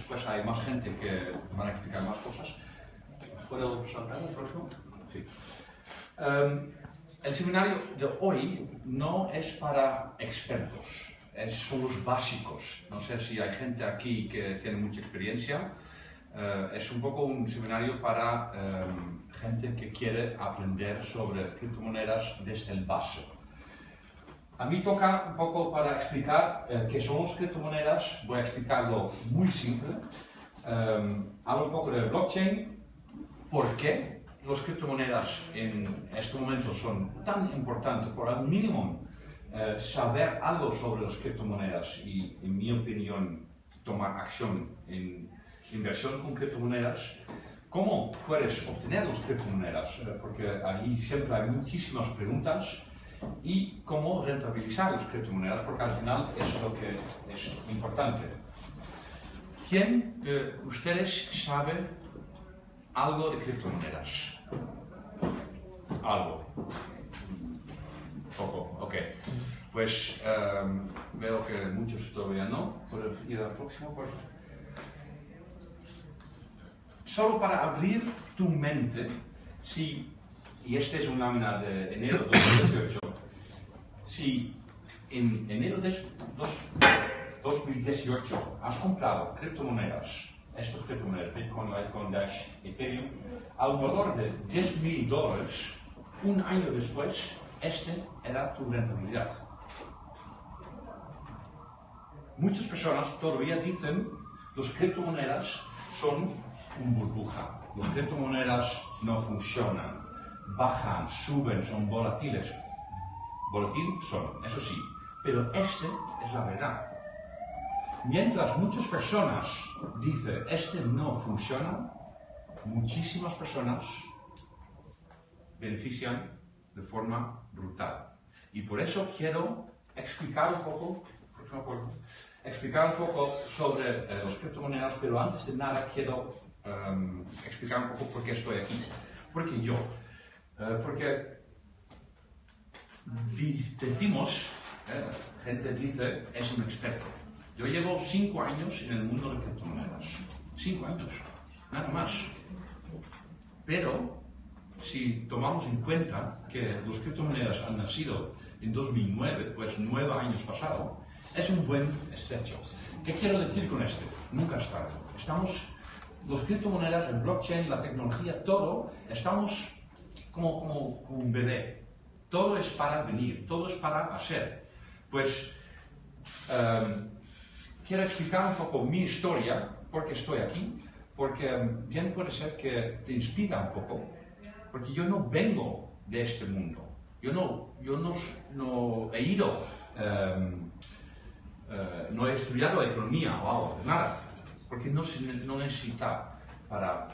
después hay más gente que van a explicar más cosas. ¿Puedo saltar al próximo? Sí. Em, el seminario de hoy no es para expertos, es, son los básicos. No sé si hay gente aquí que tiene mucha experiencia. Eh, es un poco un seminario para em, gente que quiere aprender sobre criptomonedas desde el base. A mí toca un poco para explicar eh, qué son las criptomonedas, voy a explicarlo muy simple. Um, hablo un poco del blockchain, por qué las criptomonedas en este momento son tan importantes, por al mínimo eh, saber algo sobre las criptomonedas y, en mi opinión, tomar acción en inversión con criptomonedas. ¿Cómo puedes obtener las criptomonedas? Eh, porque ahí siempre hay muchísimas preguntas y cómo rentabilizar las criptomonedas, porque al final es lo que es importante. ¿Quién de ustedes sabe algo de criptomonedas? Algo. Poco, ok. Pues em, veo que muchos todavía no. ¿Puedo ir al próximo? Solo para abrir tu mente, si, y este es un lámina de enero de 2018, si en enero de 2018 has comprado criptomonedas, estos criptomonedas, Bitcoin, Litecoin, Dash, Ethereum, al valor de 10 mil dólares, un año después, este era tu rentabilidad. Muchas personas todavía dicen las criptomonedas son un burbuja. Las criptomonedas no funcionan, bajan, suben, son volatiles. Volatil son, eso sí, pero este es la verdad. Mientras muchas personas dicen, este no funciona, muchísimas personas benefician de forma brutal. Y por eso quiero explicar un poco, explicar un poco sobre eh, las criptomonedas, pero antes de nada quiero em, explicar un poco por qué estoy aquí. Porque yo, porque decimos, eh, gente dice, es un experto. Yo llevo cinco años en el mundo de criptomonedas. Cinco años, nada más. Pero, si tomamos en cuenta que las criptomonedas han nacido en 2009, pues nueve años pasados, es un buen estrecho. ¿Qué quiero decir con esto? Nunca es tarde. Estamos, las criptomonedas, el blockchain, la tecnología, todo, estamos como, como, como un bebé todo es para venir, todo es para hacer. Pues em, quiero explicar un poco mi historia, porque estoy aquí, porque em, bien puede ser que te inspira un poco, porque yo no vengo de este mundo. Yo no, yo no, no he ido, em, eh, no he estudiado economía o algo, nada, porque no, no necesita para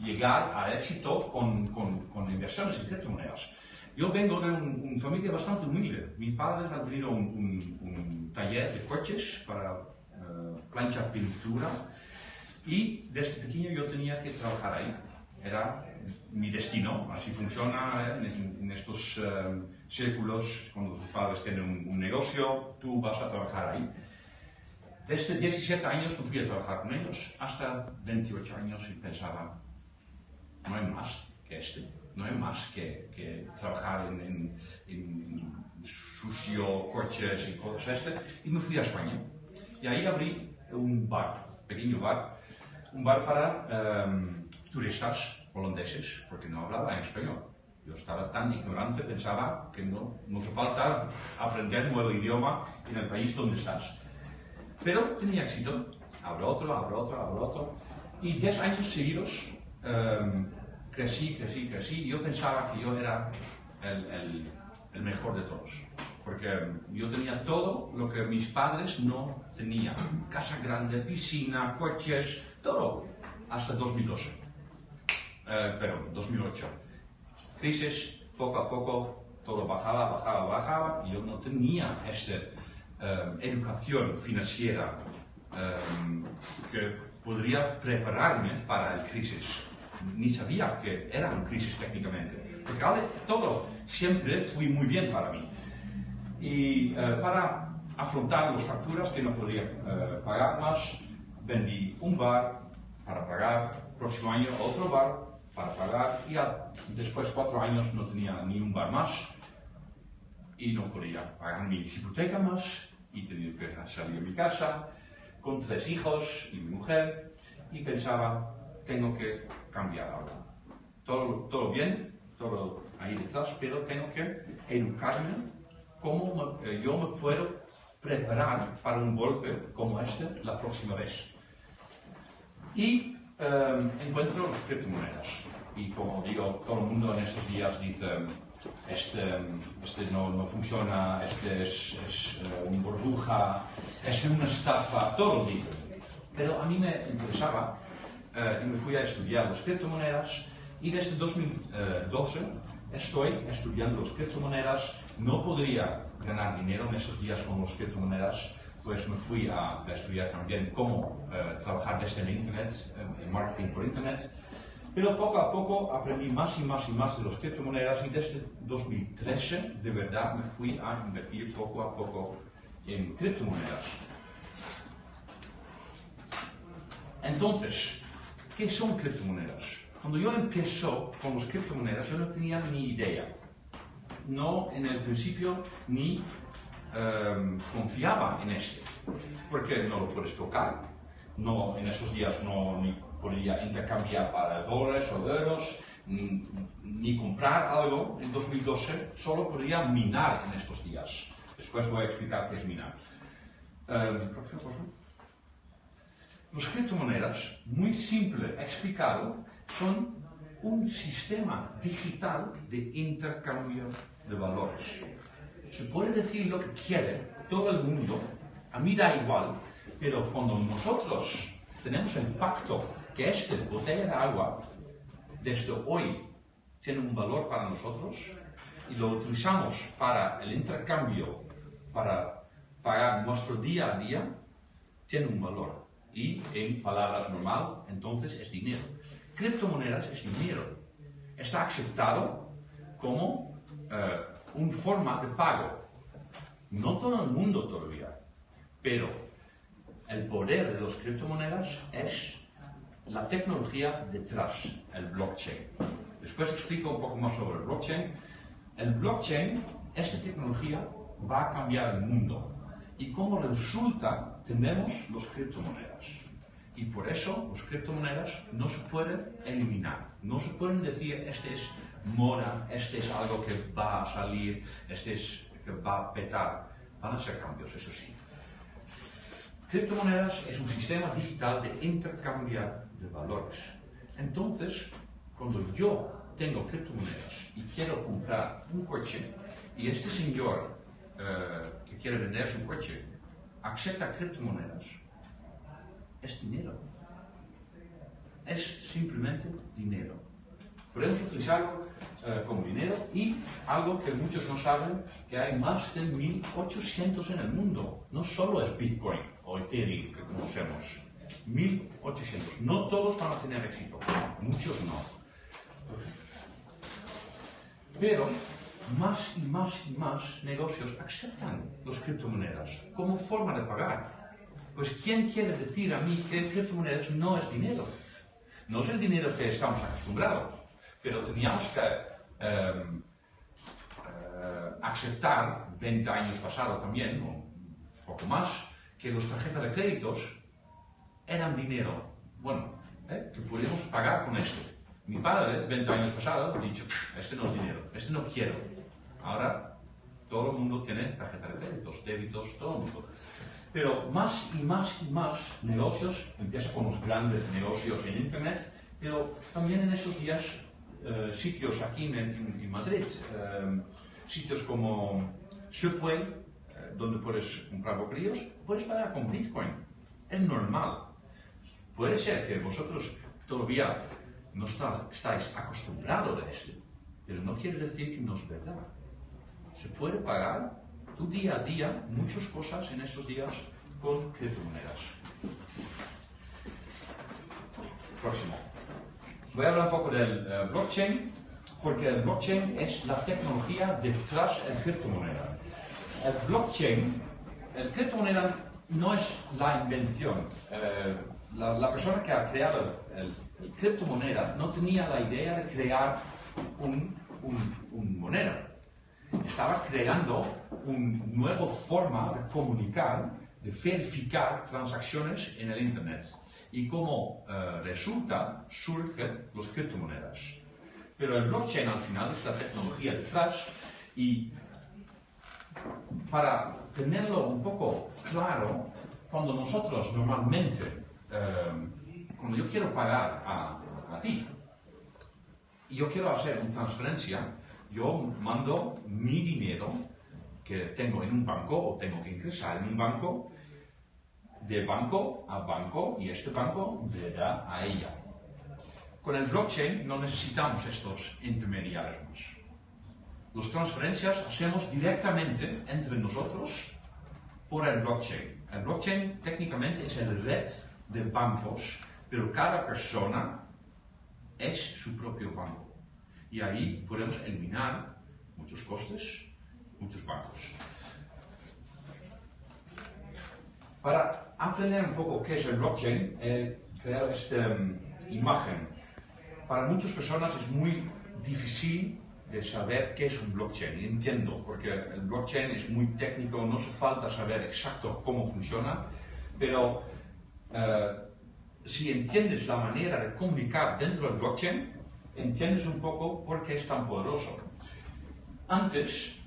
llegar a éxito con, con, con inversiones en criptomonedas. Yo vengo de una familia bastante humilde. Mis padres han tenido un, taller de coches para uh, plancha pintura y desde pequeño yo tenía que trabajar ahí. Era mi destino, así funciona ¿eh? en, estos uh, círculos, cuando tus padres tienen un, un, negocio, tú vas a trabajar ahí. Desde 17 años me fui a trabajar con ellos, hasta 28 años y pensaba, no hay más que este no hay más que, que trabajar en, en, sucio, coches y cosas este, y me fui a España. Y ahí abrí un bar, pequeño bar, un bar para um, turistas holandeses, porque no hablaba en español. Yo estaba tan ignorante, pensaba que no, no hace falta aprender un nuevo idioma en el país donde estás. Pero tenía éxito. Abro otro, abro otro, abro otro. Y diez años seguidos um, crecí, crecí, crecí. Yo pensaba que yo era el, el, el, mejor de todos. Porque yo tenía todo lo que mis padres no tenían. Casa grande, piscina, coches, todo. Hasta 2012. Eh, pero 2008. Crisis, poco a poco, todo bajaba, bajaba, bajaba. Y yo no tenía esta eh, educación financiera eh, que podría prepararme para el crisis ni sabía que era una crisis técnicamente. Porque todo siempre fue muy bien para mí. Y eh, para afrontar las facturas que no podía eh, pagar más, vendí un bar para pagar, próximo año otro bar para pagar y a- después de cuatro años no tenía ni un bar más y no podía pagar mi hipoteca más y tenía que salir de mi casa con tres hijos y mi mujer y pensaba, tengo que cambiar algo. Todo, todo bien, todo ahí detrás, pero tengo que educarme cómo me- eh, yo me puedo preparar para un golpe como este la próxima vez. Y eh, encuentro las criptomonedas. Y como digo, todo el mundo en estos días dice, este, este no, no funciona, este es, es eh, una burbuja, es una estafa, todos dicen. Pero a mí me interesaba eh, y me fui a estudiar las criptomonedas y desde 2012 estoy estudiando las criptomonedas. No podría ganar dinero en estos días con las criptomonedas, pues me fui a, estudiar también cómo eh, trabajar desde el Internet, eh, en marketing por Internet. Pero poco a poco aprendí más y más y más de las criptomonedas y desde 2013 de verdad me fui a invertir poco a poco en criptomonedas. Entonces, ¿qué son criptomonedas? Cuando yo empezó con las criptomonedas, yo no tenía ni idea. No en el principio ni em, confiaba en este, porque no lo puedes tocar. No, en esos días no ni podía intercambiar para dólares o euros, ni, ni comprar algo en 2012, solo podía minar en estos días. Después voy a explicar qué es minar. Em, Las criptomonedas, muy simple explicado, son un sistema digital de intercambio de valores. Se puede decir lo que quiere todo el mundo, a mí da igual, pero cuando nosotros tenemos el pacto que esta botella de agua desde hoy tiene un valor para nosotros y lo utilizamos para el intercambio, para pagar nuestro día a día, tiene un valor. Y en palabras normal, entonces es dinero. Criptomonedas es dinero. Está aceptado como eh, una forma de pago. No todo el mundo todavía, pero el poder de las criptomonedas es la tecnología detrás, el blockchain. Después explico un poco más sobre el blockchain. El blockchain, esta tecnología, va a cambiar el mundo. Y como resulta, tenemos las criptomonedas. Y por eso las criptomonedas no se pueden eliminar. No se pueden decir, este es moda, este es algo que va a salir, este es que va a petar. Van a ser cambios, eso sí. Criptomonedas es un sistema digital de intercambiar de valores. Entonces, cuando yo tengo criptomonedas y quiero comprar un coche y este señor eh, que quiere vender su coche acepta criptomonedas, es dinero. Es simplemente dinero. Podemos utilizarlo eh, como dinero y algo que muchos no saben, que hay más de 1800 en el mundo. No solo es Bitcoin o Ethereum que conocemos. 1800. No todos van a tener éxito, muchos no. Pero más y más y más negocios aceptan las criptomonedas como forma de pagar. Pues ¿quién quiere decir a mí que criptomonedas no es dinero? No es el dinero que estamos acostumbrados, pero teníamos que em, eh, aceptar 20 años pasado también, o un poco más, que las tarjetas de créditos eran dinero. Bueno, ¿eh? que podíamos pagar con esto. Mi padre, 20 años pasado, ha dicho, "Pff, este no es dinero, este no quiero. Ahora todo el mundo tiene tarjeta de créditos, débitos, todo el mundo. Pero más y más y más negocios, empieza con los grandes negocios en Internet, pero también en estos días eh, sitios aquí en Madrid, eh, sitios como Subway, eh, donde puedes comprar bocadillos, puedes pagar con Bitcoin. Es normal. Puede ser que vosotros todavía no está- estáis acostumbrados a esto, pero no quiere decir que no es verdad. Se puede pagar tu día a día muchas cosas en estos días con criptomonedas. Próximo. Voy a hablar un poco del eh, blockchain, porque el blockchain es la tecnología detrás de la criptomoneda. El blockchain, el criptomoneda no es la invención. Eh, la, persona que ha creado el, el criptomoneda no tenía la idea de crear un, un moneda. Estaba creando una nueva forma de comunicar, de verificar transacciones en el Internet. Y como eh, resulta, surgen las criptomonedas. Pero el blockchain al final es la tecnología detrás y para tenerlo un poco claro, cuando nosotros normalmente, eh, cuando yo quiero pagar a, a ti, y yo quiero hacer una transferencia, yo mando mi dinero que tengo en un banco o tengo que ingresar en un banco, de banco a banco y este banco le da a ella. Con el blockchain no necesitamos estos intermediarios más. Las transferencias hacemos directamente entre nosotros por el blockchain. El blockchain técnicamente es el red de bancos, pero cada persona es su propio banco. Y ahí podemos eliminar muchos costes, muchos bancos. Para aprender un poco qué es el blockchain, he creado esta um, imagen. Para muchas personas es muy difícil de saber qué es un blockchain. Entiendo, porque el blockchain es muy técnico, no hace falta saber exacto cómo funciona, pero uh, si entiendes la manera de comunicar dentro del blockchain, entiendes un poco por qué es tan poderoso. Antes,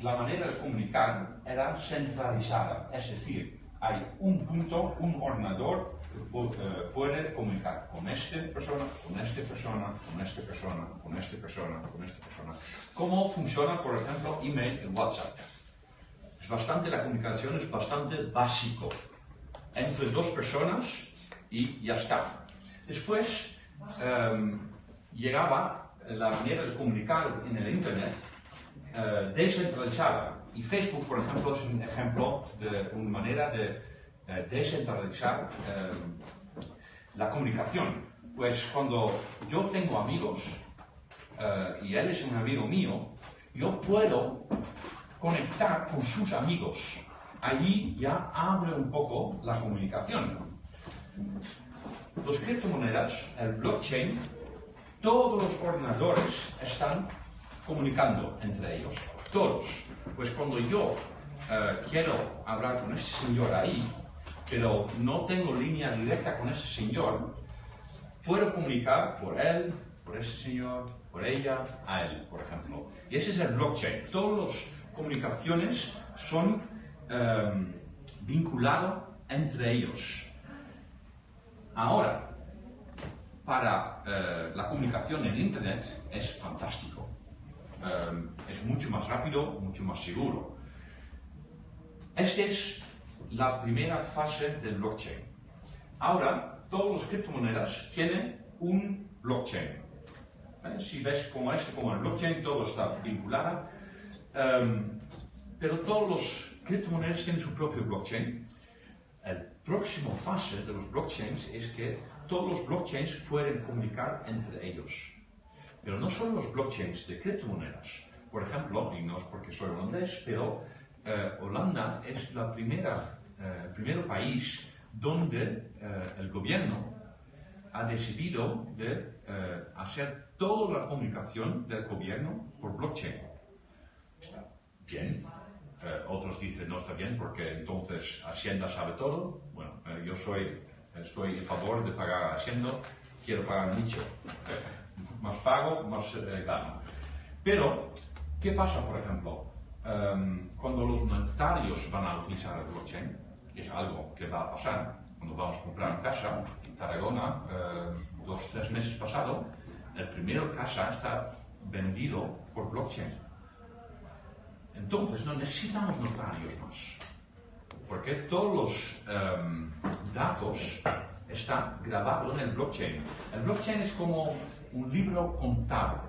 la manera de comunicar era centralizada, es decir, hay un punto, un ordenador uh, puede comunicar con esta persona, con esta persona, con esta persona, con esta persona, con esta persona. ¿Cómo funciona, por ejemplo, email y WhatsApp? Es bastante, la comunicación es bastante básico entre dos personas y ya está. Después um, llegaba la manera de comunicar en el Internet uh, descentralizada. Y Facebook, por ejemplo, es un ejemplo de una manera de uh, descentralizar um, la comunicación. Pues cuando yo tengo amigos uh, y él es un amigo mío, yo puedo conectar con sus amigos. Allí ya abre un poco la comunicación. Los criptomonedas, el blockchain, todos los ordenadores están comunicando entre ellos. Todos. Pues cuando yo uh, quiero hablar con ese señor ahí, pero no tengo línea directa con ese señor, puedo comunicar por él, por ese señor, por ella, a él, por ejemplo. Y ese es el blockchain. Todas las comunicaciones son um, vinculadas entre ellos. Ahora, para eh, la comunicación en Internet es fantástico. Um, es mucho más rápido, mucho más seguro. Esta es la primera fase del blockchain. Ahora, todas las criptomonedas tienen un blockchain. ¿Eh? Si ves como este, como el blockchain, todo está vinculado. Um, pero todas las criptomonedas tienen su propio blockchain. El próximo fase de los blockchains es que todos los blockchains pueden comunicar entre ellos. Pero no solo los blockchains de criptomonedas. Por ejemplo, y no es porque soy holandés, pero eh, Holanda es la primera, eh, primer país donde eh, el gobierno ha decidido de eh, hacer toda la comunicación del gobierno por blockchain. Está bien, eh, otros dicen no está bien porque entonces Hacienda sabe todo. Bueno, eh, yo soy, estoy en favor de pagar a Hacienda, quiero pagar mucho. más pago, más eh, gano. Pero, ¿qué pasa, por ejemplo? Um, cuando los notarios van a utilizar el blockchain, es algo que va a pasar, cuando vamos a comprar una casa en Tarragona, uh, dos, tres meses pasado, el primer casa está vendido por blockchain. Entonces no necesitamos notarios más, porque todos los um, datos están grabados en el blockchain. El blockchain es como un libro contable,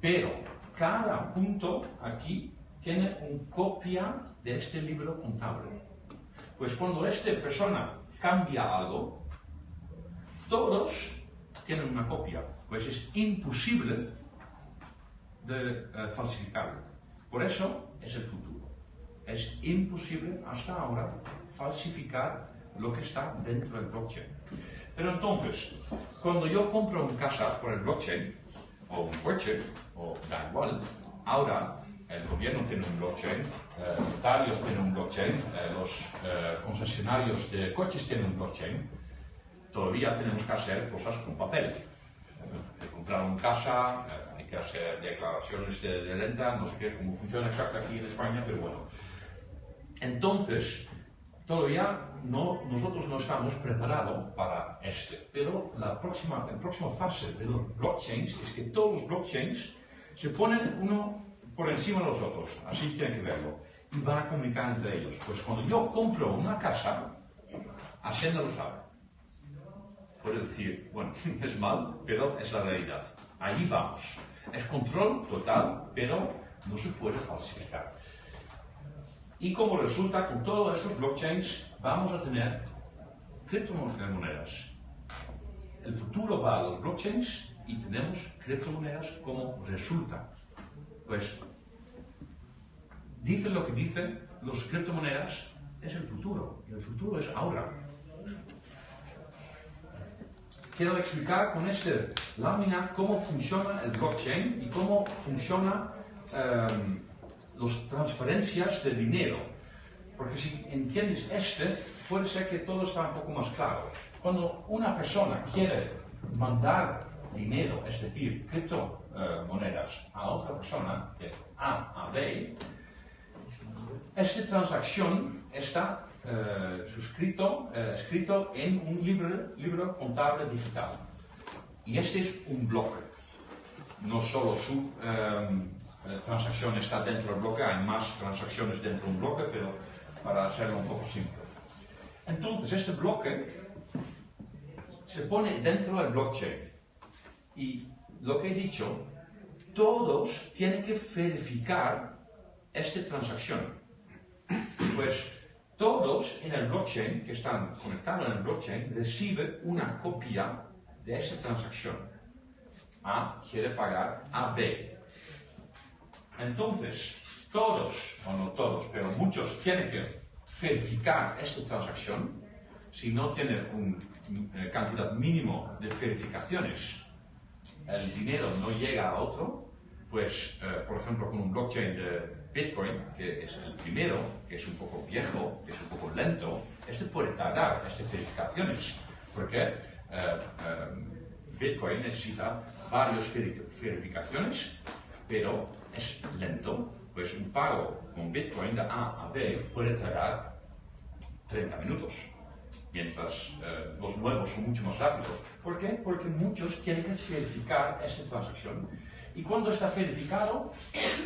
pero cada punto aquí tiene una copia de este libro contable. Pues cuando esta persona cambia algo, todos tienen una copia, pues es imposible de uh, falsificarlo. Por eso es el futuro. Es imposible hasta ahora falsificar lo que está dentro del blockchain. Pero entonces, cuando yo compro una casa por el blockchain, o un coche, o da igual, ahora el gobierno tiene un blockchain, eh, notarios tienen un blockchain, eh, los eh, concesionarios de coches tienen un blockchain, todavía tenemos que hacer cosas con papel. De comprar una casa, hay que hacer declaraciones de, de renta, no sé qué, cómo funciona exactamente aquí en España, pero bueno. Entonces, todavía no, nosotros no estamos preparados para este. Pero la próxima, la próxima fase de los blockchains es que todos los blockchains se ponen uno por encima de los otros, así tienen que verlo, y van a comunicar entre ellos. Pues cuando yo compro una casa, Hacienda lo sabe. Puede decir, bueno, es mal, pero es la realidad. Allí vamos. Es control total, pero no se puede falsificar. Y como resulta, con todos estos blockchains vamos a tener criptomonedas. El futuro va a los blockchains y tenemos criptomonedas como resulta. Pues dicen lo que dicen, los criptomonedas es el futuro, y el futuro es ahora. Quiero explicar con esta lámina cómo funciona el blockchain y cómo funciona um, las transferencias de dinero. Porque si entiendes este, puede ser que todo está un poco más claro. Cuando una persona quiere mandar dinero, es decir, criptomonedas, a otra persona, de A a B, esta transacción está eh, suscrito, eh, escrito en un libro, libro contable digital. Y este es un bloque. No solo su um, transacción está dentro del bloque, hay más transacciones dentro de un bloque, pero para hacerlo un poco simple. Entonces, este bloque se pone dentro del blockchain. Y lo que he dicho, todos tienen que verificar esta transacción. Pues todos en el blockchain, que están conectados en el blockchain, reciben una copia de esa transacción. A quiere pagar a B. Entonces, todos, o no todos, pero muchos tienen que verificar esta transacción. Si no tienen una eh, cantidad mínimo de verificaciones, el dinero no llega a otro. Pues, eh, por ejemplo, con un blockchain de Bitcoin, que es el primero, que es un poco viejo, que es un poco lento, este puede tardar estas verificaciones, porque eh, Bitcoin necesita varias verificaciones, pero es lento, pues un pago con Bitcoin de A a B puede tardar 30 minutos, mientras eh, los nuevos son mucho más rápidos. ¿Por qué? Porque muchos tienen que verificar esta transacción. Y cuando está verificado,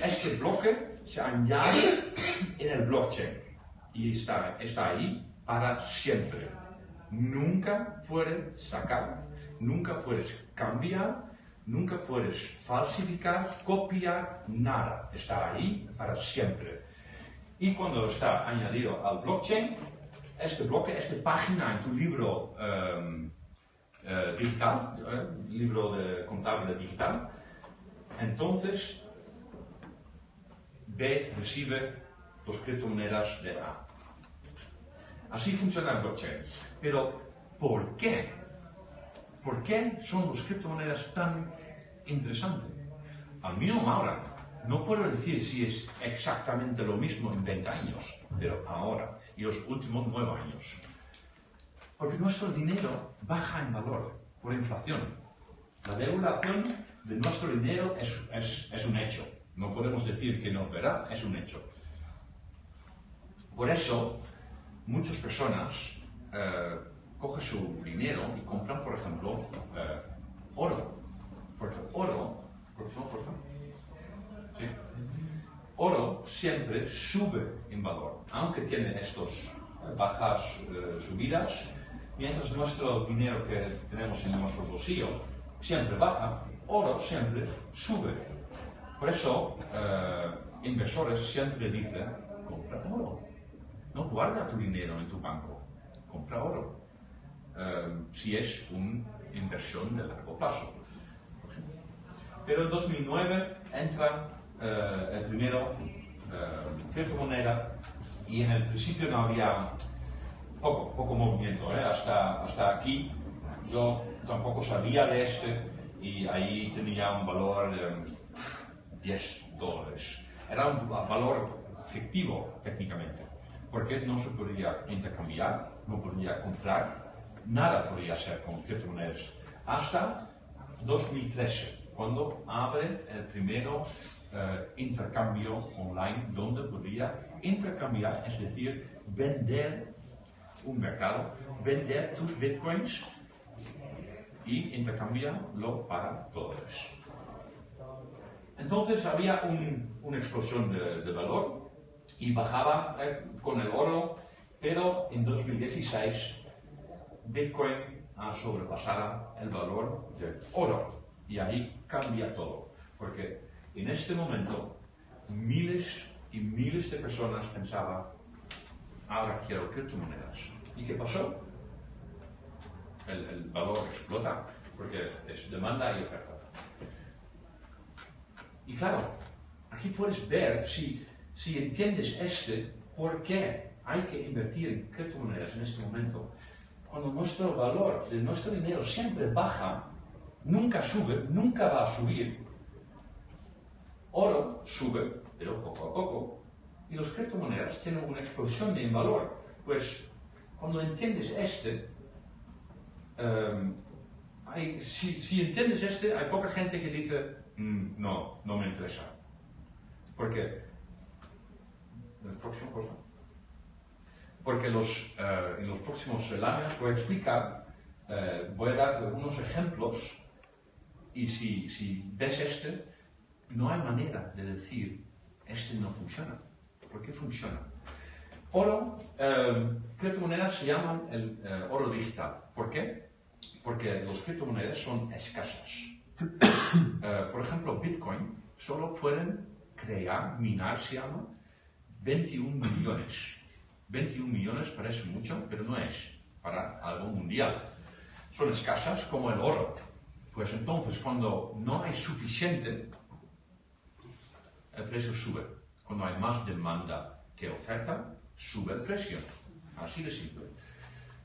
este bloque se añade en el blockchain y está, está ahí para siempre. Nunca puedes sacar, nunca puedes cambiar Nunca puedes falsificar, copiar nada. Está ahí para siempre. Y cuando está añadido al blockchain, este bloque, esta página en tu libro um, uh, digital, uh, libro de contable digital, entonces B recibe las criptomonedas de A. Así funciona el blockchain. Pero, ¿por qué? ¿Por qué son las criptomonedas tan interesante. Al menos ahora, no puedo decir si es exactamente lo mismo en 20 años, pero ahora y los últimos 9 años. Porque nuestro dinero baja en valor por inflación. La devaluación de nuestro dinero es, es, un hecho. No podemos decir que no verdad, es un hecho. Por eso, muchas personas eh, cogen su dinero y compran, por ejemplo, eh, oro porque oro, por favor, ¿Sí? Oro siempre sube en valor, aunque tiene estas bajas eh, subidas, mientras nuestro dinero que tenemos en nuestro bolsillo siempre baja, oro siempre sube. Por eso, eh, inversores siempre dicen, compra oro. No guarda tu dinero en tu banco, compra oro. Eh, si es una inversión de largo plazo. Pero en 2009 entra eh, el primero eh, criptomoneda y en el principio no había poco, poco movimiento, ¿eh? hasta, hasta aquí yo tampoco sabía de este y ahí tenía un valor de 10 dólares. Era un valor fictivo técnicamente, porque no se podía intercambiar, no podía comprar, nada podía hacer con criptomonedas hasta 2013, cuando abre el primero eh, intercambio online donde podía intercambiar, es decir, vender un mercado, vender tus bitcoins y intercambiarlo para dólares. Entonces había una explosión de, valor y bajaba eh, con el oro, pero en 2016 Bitcoin ha sobrepasado el valor del oro y ahí cambia todo, porque en este momento miles y miles de personas pensaban, ahora quiero criptomonedas. ¿Y qué pasó? El, el valor explota, porque es demanda y oferta. Y claro, aquí puedes ver, si, si entiendes este, por qué hay que invertir en criptomonedas en este momento. Cuando nuestro valor de nuestro dinero siempre baja, nunca sube, nunca va a subir. Oro sube, pero poco a poco. Y las criptomonedas tienen una explosión de valor. Pues cuando entiendes este, em, si, si entiendes este, hay poca gente que dice, Mm, no, no me interesa. Porque, el próximo, por Porque los, eh, en los próximos láminas voy a explicar, eh, voy a dar unos ejemplos y si, si ves este, no hay manera de decir, este no funciona. ¿Por qué funciona? Oro, eh, criptomonedas se llaman el oro digital. ¿Por qué? Porque las criptomonedas son escasas. Eh, por ejemplo, Bitcoin solo pueden crear, minar se llama, 21 millones. 21 millones parece mucho, pero no es para algo mundial. Son escasas como el oro. Pues entonces, cuando no hay suficiente, el precio sube. Cuando hay más demanda que oferta, sube el precio. Así de simple.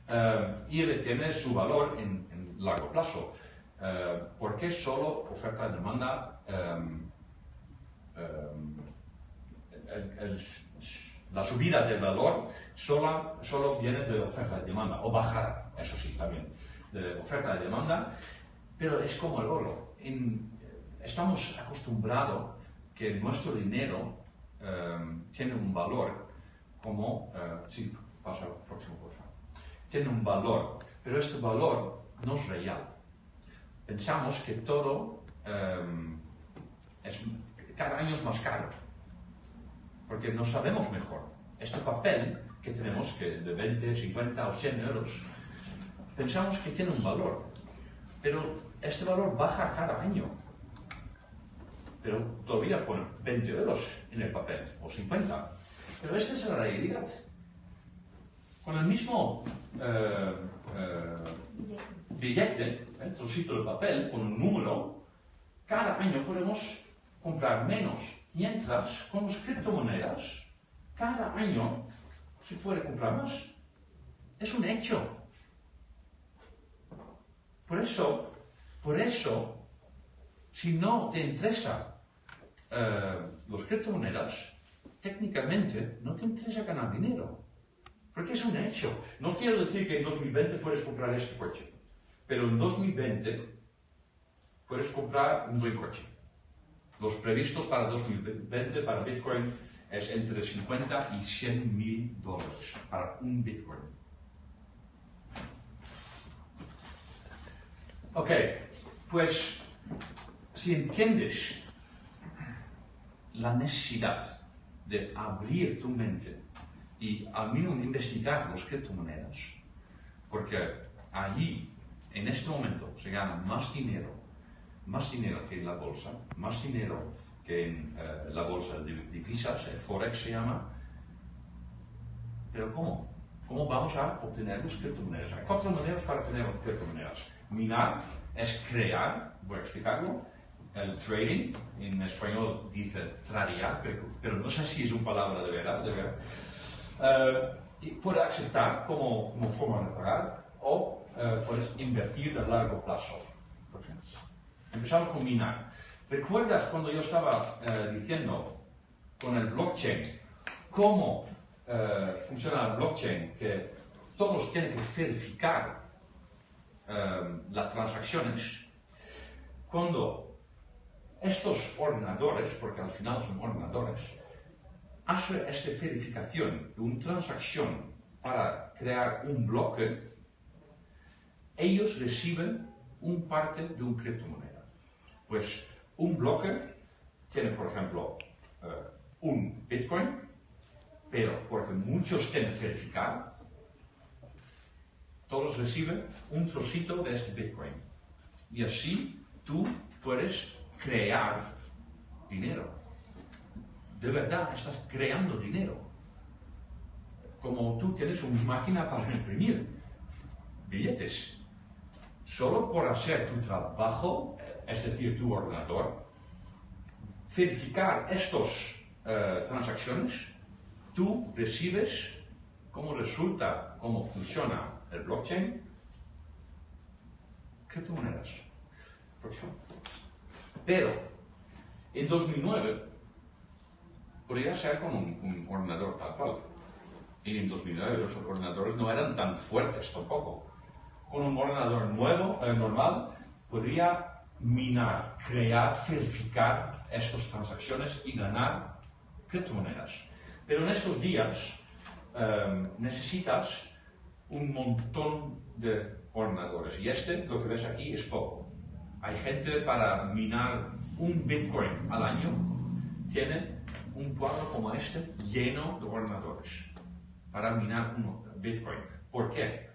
Eh, y retiene su valor en, largo plazo. Eh, ¿por qué solo oferta y demanda? Em, em, la subida del valor solo, solo viene de oferta y demanda, o bajar, eso sí, también, de oferta y demanda, pero es como el oro. estamos acostumbrados que nuestro dinero em, tiene un valor como, uh, sí, pasa al próximo, por favor, tiene un valor, pero este valor no es real pensamos que todo em, es, cada año es más caro, porque no sabemos mejor. Este papel que tenemos, que de 20, 50 o 100 euros, pensamos que tiene un valor, pero este valor baja cada año. Pero todavía pone 20 euros en el papel, o 50. Pero esta es la realidad. Con el mismo eh, eh, billete, el trocito de papel con un número, cada año podemos comprar menos. Mientras, con las criptomonedas, cada año se puede comprar más. Es un hecho. Por eso, por eso, si no te interesa eh, las criptomonedas, técnicamente no te interesa ganar dinero. Porque es un hecho. No quiero decir que en 2020 puedes comprar este coche. Pero en 2020 puedes comprar un buen coche. Los previstos para 2020 para Bitcoin es entre 50 y 100 mil dólares para un Bitcoin. Ok, pues si entiendes la necesidad de abrir tu mente y al menos investigar las criptomonedas, porque allí en este momento se gana más dinero, más dinero que en la bolsa, más dinero que en eh, la bolsa de divisas, el Forex se llama. Pero ¿cómo? ¿Cómo vamos a obtener las criptomonedas? Hay cuatro maneras para obtener criptomonedas. Minar es crear, voy a explicarlo, el trading, en español dice tradear, pero, pero no sé si es una palabra de verdad, de verdad. Eh, y puede aceptar como, como forma de pagar o eh, puedes invertir a largo plazo. Empezamos con minar. ¿Recuerdas cuando yo estaba eh, diciendo con el blockchain cómo funciona el blockchain? Que todos tienen que verificar las transacciones. Cuando estos ordenadores, porque al final son ordenadores, hacen esta verificación de una transacción para crear un bloque, ellos reciben un parte de una criptomoneda. Pues un bloque tiene, por ejemplo, eh, un Bitcoin, pero porque muchos tienen verificado, todos reciben un trocito de este Bitcoin. Y así tú puedes crear dinero. De verdad, estás creando dinero. Como tú tienes una máquina para imprimir billetes. Solo por hacer tu trabajo, es decir, tu ordenador, verificar estas eh, transacciones, tú recibes cómo resulta, cómo funciona el blockchain, criptomonedas. Pero en 2009 podría ser con un, un ordenador tal cual. Y en 2009 los ordenadores no eran tan fuertes tampoco con un ordenador nuevo, eh, normal, podría minar, crear, verificar estas transacciones y ganar criptomonedas. Pero en estos días em, necesitas un montón de ordenadores y este, lo que ves aquí, es poco. Hay gente para minar un Bitcoin al año, tiene un cuadro como este lleno de ordenadores para minar un Bitcoin. ¿Por qué?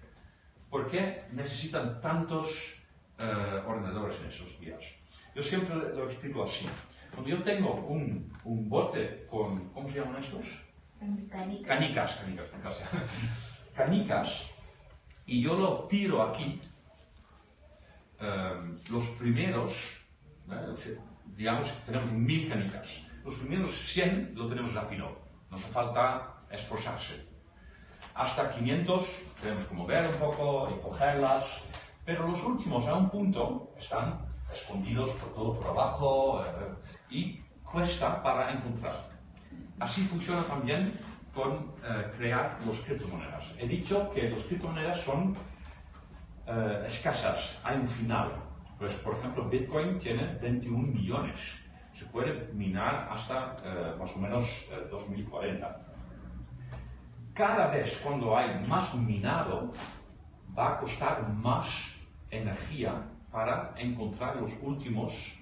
¿Por qué necesitan tantos uh, ordenadores en esos días? Yo siempre lo explico así. Cuando yo tengo un, un bote con, ¿cómo se llaman estos? Canicas. Canicas, canicas, canicas. canicas, y yo lo tiro aquí, um, los primeros, ¿eh? digamos tenemos mil canicas, los primeros 100 lo tenemos rápido, no hace falta esforzarse hasta 500 tenemos que mover un poco y cogerlas, pero los últimos a un punto están escondidos por todo por abajo eh, y cuesta para encontrar. Así funciona también con eh, crear los criptomonedas. He dicho que las criptomonedas son eh, escasas, hay un final. Pues, por ejemplo, Bitcoin tiene 21 millones. Se puede minar hasta más o menos 2040 cada vez cuando hay más minado, va a costar más energía para encontrar los últimos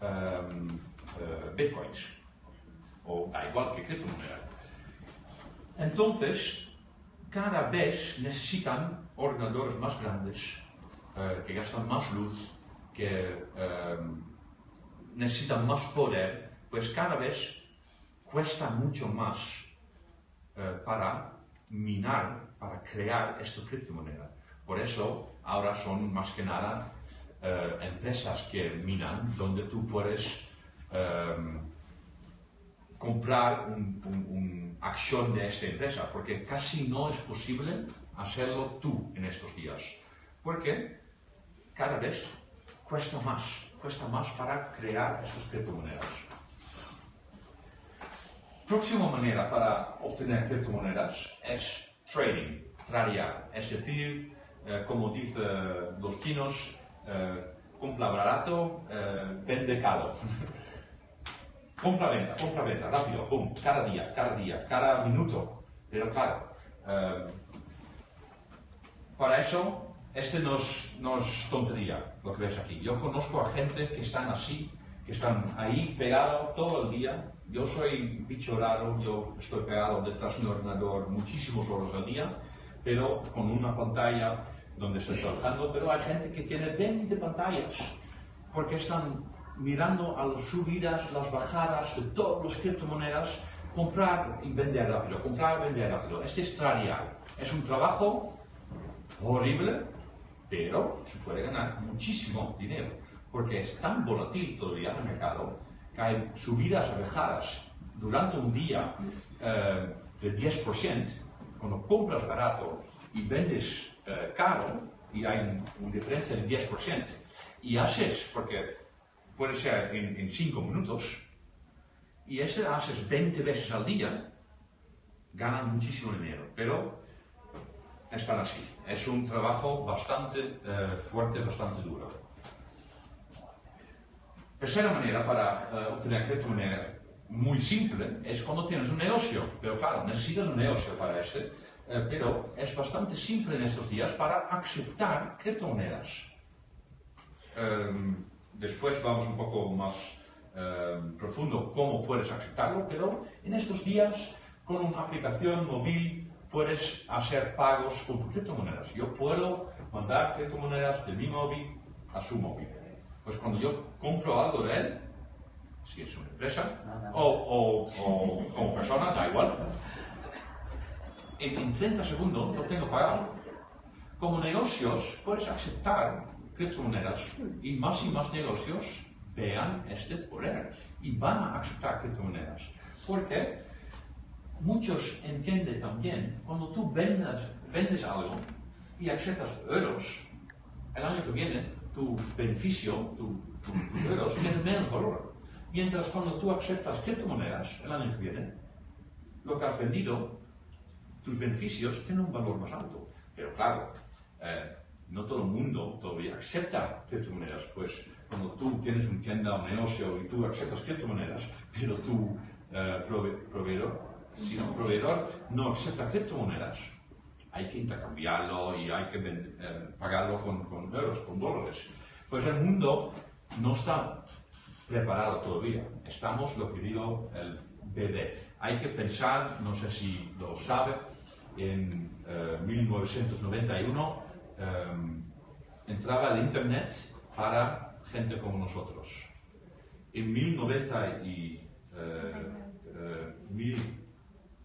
um, uh, bitcoins. O da igual que criptomoneda. Entonces, cada vez necesitan ordenadores más grandes, uh, que gastan más luz, que um, necesitan más poder, pues cada vez cuesta mucho más uh, para minar, para crear esta criptomoneda. Por eso ahora son más que nada empresas que minan, donde tú puedes comprar una un, un acción de esta empresa, porque casi no es posible hacerlo tú en estos días, porque cada vez cuesta más, cuesta más para crear estas criptomonedas. Próxima manera para obtener criptomonedas es trading, tradear, es decir, eh, como dicen los chinos, eh, compra barato, eh, vende caro. compra-venta, compra-venta, rápido, boom, cada día, cada día, cada minuto. Pero claro, para eso, este no es, tontería, lo que ves aquí. Yo conozco a gente que están así, que están ahí pegados todo el día yo soy bicho raro, yo estoy pegado detrás de mi ordenador muchísimos horas al día, pero con una pantalla donde estoy trabajando, pero hay gente que tiene 20 pantallas porque están mirando a las subidas, las bajadas de todas las criptomonedas, comprar y vender rápido, comprar y vender rápido. Este es tradear. Es un trabajo horrible, pero se puede ganar muchísimo dinero. porque es tan volátil todavía el mercado, que hay subidas y bajadas durante un día eh, de 10%, cuando compras barato y vendes eh, caro, y hay una diferencia de 10%, y haces, porque puede ser en 5 minutos, y ese haces 20 veces al día, ganan muchísimo dinero, pero están así. Es un trabajo bastante eh, fuerte, bastante duro. Tercera manera para uh, obtener criptomoneda muy simple es cuando tienes un negocio, pero claro, necesitas un negocio para este, eh, pero es bastante simple en estos días para aceptar criptomonedas. Um, después vamos un poco más um, profundo cómo puedes aceptarlo, pero en estos días con una aplicación móvil puedes hacer pagos con criptomonedas. Yo puedo mandar criptomonedas de mi móvil a su móvil. Pues cuando yo compro algo de él, si es una empresa o, como persona, da igual, en, 30 segundos lo tengo pagado. Como negocios puedes aceptar criptomonedas y más y más negocios vean este poder y van a aceptar criptomonedas. Porque muchos entienden también, cuando tú vendes, vendes algo y aceptas euros, el año que viene tu beneficio, tu, tus euros, tienen menos valor. Mientras cuando tú aceptas criptomonedas el año que viene, lo que has vendido, tus beneficios tienen un valor más alto. Pero claro, eh, no todo el mundo todavía acepta criptomonedas, pues cuando tú tienes un tienda o un negocio y tú aceptas criptomonedas, pero tu eh, proveedor si un proveedor no acepta criptomonedas, hay que intercambiarlo y hay que eh, pagarlo con, con, euros, con dólares. Pues el mundo no está preparado todavía. Estamos, lo que digo, el bebé. Hay que pensar, no sé si lo sabe, en 1991 eh, em, entraba el Internet para gente como nosotros. En 1990 y, eh,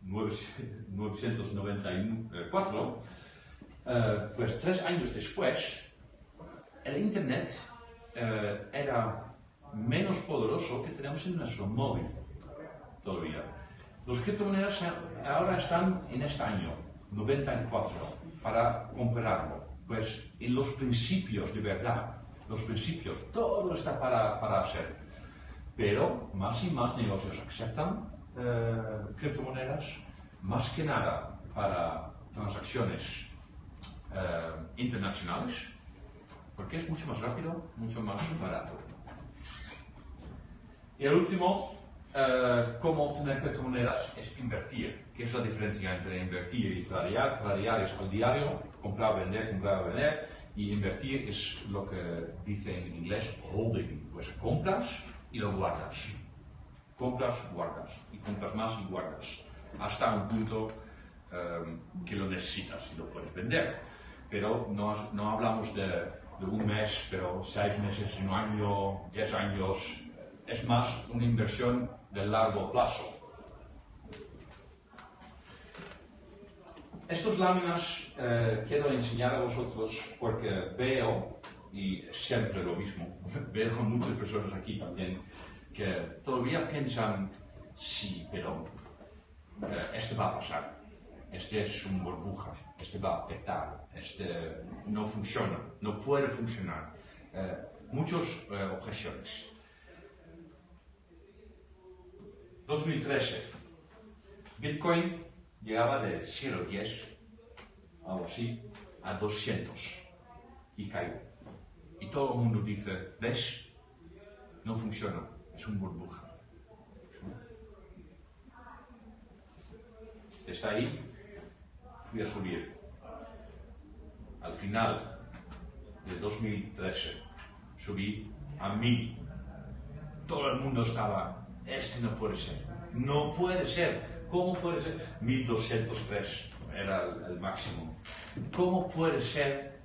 1994, eh, pues tres años después, el Internet eh, era menos poderoso que tenemos en nuestro móvil todavía. Los criptomonedas ahora están en este año, 94, para compararlo. Pues en los principios de verdad, los principios, todo está para, para hacer. Pero más y más negocios aceptan eh, criptomonedas más que nada para transacciones eh, internacionales, porque es mucho más rápido, mucho más barato. Y el último, eh, cómo obtener criptomonedas es invertir. ¿Qué es la diferencia entre invertir y tradear? Tradear es al diario, comprar, vender, comprar, vender, y invertir es lo que dice en inglés holding, pues compras y lo guardas. Compras, guardas, y compras más y guardas, hasta un punto em, que lo necesitas y lo puedes vender. Pero no, no hablamos de, de, un mes, pero seis meses, un año, diez años, es más una inversión de largo plazo. Estas láminas eh, quiero enseñar a vosotros porque veo, y siempre lo mismo, veo muchas personas aquí también, que todavía piensan, sí, pero eh, esto va a pasar. Este es un burbuja, este va a petar, este no funciona, no puede funcionar. Eh, muchas eh, objeciones. 2013, Bitcoin llegaba de 0,10, algo así, a 200 y cayó. Y todo el mundo dice, ¿ves? No funciona es un burbuja. Está ahí, fui a subir. Al final de 2013 subí a mil. Todo el mundo estaba, este no puede ser, no puede ser, ¿cómo puede ser? 1203 era el, el máximo. ¿Cómo puede ser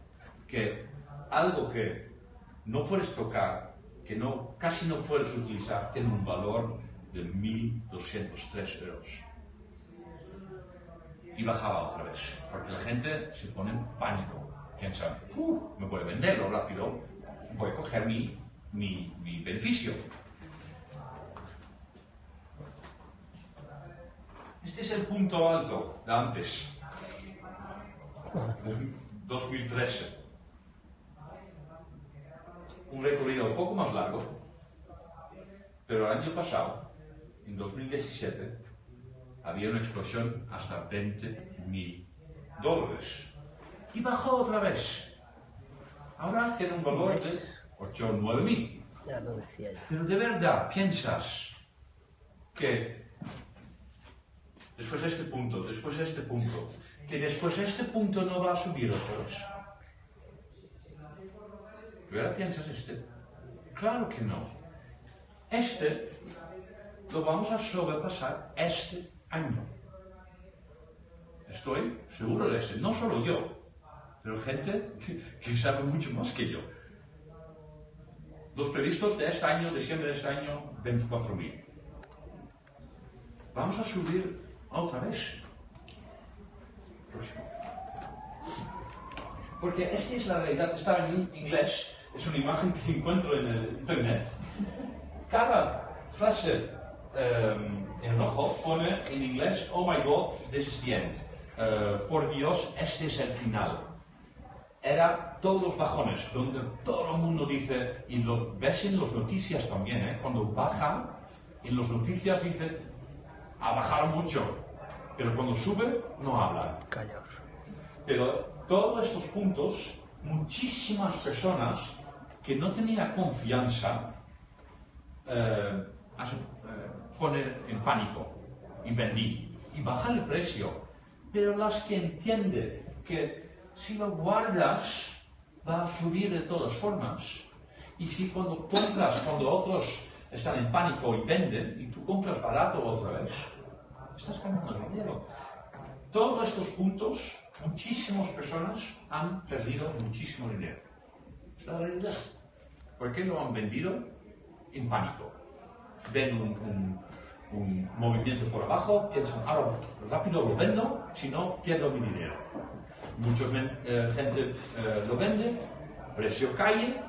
que algo que no puedes tocar que no, casi no puedes utilizar tiene un valor de 1.203 euros. Y bajaba otra vez, porque la gente se pone en pánico. Piensa, uh, me voy a venderlo rápido, voy a coger mi mi, mi beneficio. Este es el punto alto de antes, de 2013. Un recorrido un poco más largo, pero el año pasado, en 2017, había una explosión hasta 20 mil dólares. Y bajó otra vez. Ahora tiene un valor de 8 o 9 mil. Pero de verdad piensas que después de este punto, después de este punto, que después de este punto no va a subir otra vez. ¿De verdad piensas este? Claro que no. Este lo vamos a sobrepasar este año. Estoy seguro de eso. No solo yo, pero gente que sabe mucho más que yo. Los previstos de este año, diciembre de este año, 24.000. Vamos a subir otra vez. Porque esta es la realidad, está en inglés, es una imagen que encuentro en el internet. Cada frase em, en rojo pone en inglés, oh my god, this is the end. Eh, por Dios, este es el final era todos los bajones, donde todo el mundo dice, y lo ves en las noticias también, ¿eh? cuando baja, en las noticias dice, ha bajado mucho, pero cuando sube, no hablan. Callaos. Pero todos estos puntos, muchísimas personas que no tenían confianza, eh, eh, poner en pánico y vendí y baja el precio. Pero las que entienden que si lo guardas va a subir de todas formas. Y si cuando compras, cuando otros están en pánico y venden, y tú compras barato otra vez, estás ganando dinero. Todos estos puntos, muchísimas personas han perdido muchísimo dinero. Es la realidad. ¿Por qué lo han vendido? En pánico. Ven un, un- un movimiento por abajo, piensan, ahora rápido lo vendo, si no, pierdo mi dinero. Mucha gente eh, lo vende, precio cae,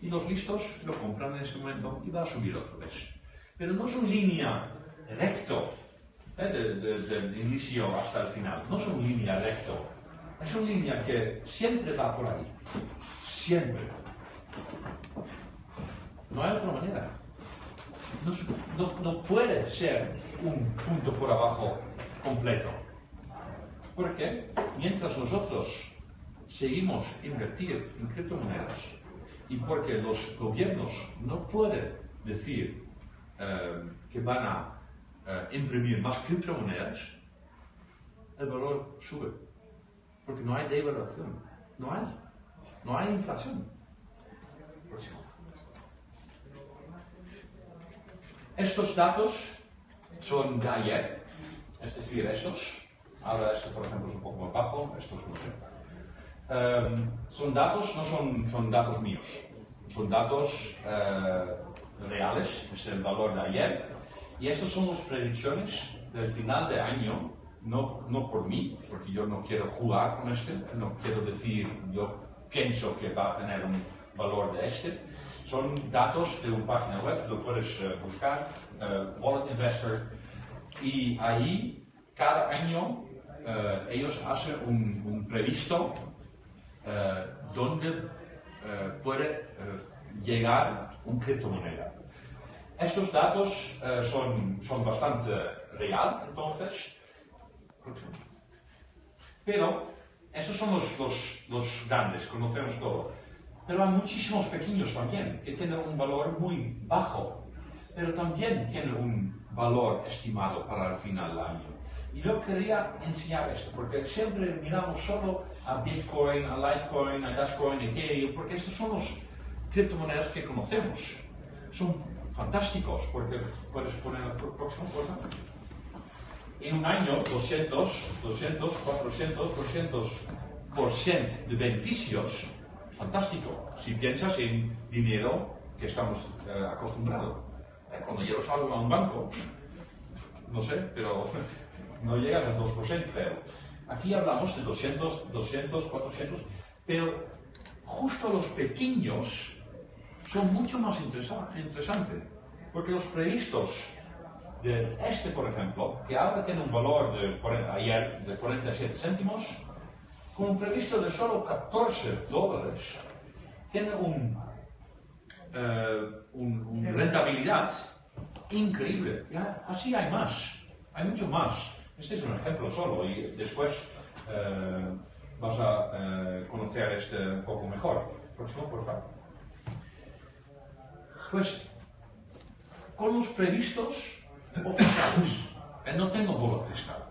y los listos lo compran en ese momento y va a subir otra vez. Pero no es una línea recto, eh, de- de- del inicio hasta el final, no es una línea recto, es una línea que siempre va por ahí, siempre. No hay otra manera. No, no- no puede ser un punto por abajo completo. Porque mientras nosotros seguimos invertir en criptomonedas y porque los gobiernos no pueden decir eh, que van a eh, imprimir más criptomonedas, el valor sube. Porque no hay devaluación. No hay. No hay inflación. Estos datos son de ayer, es decir, estos. Ahora este, por ejemplo, es un poco más bajo, estos no sé. Em, son datos, no son, son datos míos, son datos eh, reales, es el valor de ayer. Y estas son las predicciones del final de año, no, no por mí, porque yo no quiero jugar con este, no quiero decir, yo pienso que va a tener un valor de este. Son datos de una página web, lo puedes eh, buscar, eh, Wallet Investor, y ahí cada año eh, ellos hacen un, un previsto donde puede llegar un criptomoneda. Estos datos eh, son, son bastante real, entonces, pero esos son los, los, los grandes, conocemos todo. Pero hay muchísimos pequeños también que tienen un valor muy bajo, pero también tienen un valor estimado para el final del año. Y yo quería enseñar esto, porque siempre miramos solo a Bitcoin, a Litecoin, a Dashcoin, a Ethereum, porque estos son los criptomonedas que conocemos. Son fantásticos, porque puedes poner la próxima cosa. En un año, 200, 200, 400, 200% de beneficios, fantástico. Si piensas en dinero que estamos eh, acostumbrados. Eh, Cuando yo salgo a un banco, no sé, pero no llegas al 2%, pero aquí hablamos de 200, 200, 400, pero justo los pequeños son mucho más interesa- interesantes. Porque los previstos de este, por ejemplo, que ahora tiene un valor de, cuaren- ayer de 47 céntimos, con un previsto de solo 14 dólares, tiene un, eh, un- una rentabilidad increíble. Ya, así hay más, hay mucho más. Este es un ejemplo solo y después eh, vas a eh, conocer este un poco mejor. Próximo, por favor. Pues con los previstos oficiales, eh, no tengo bola cristal.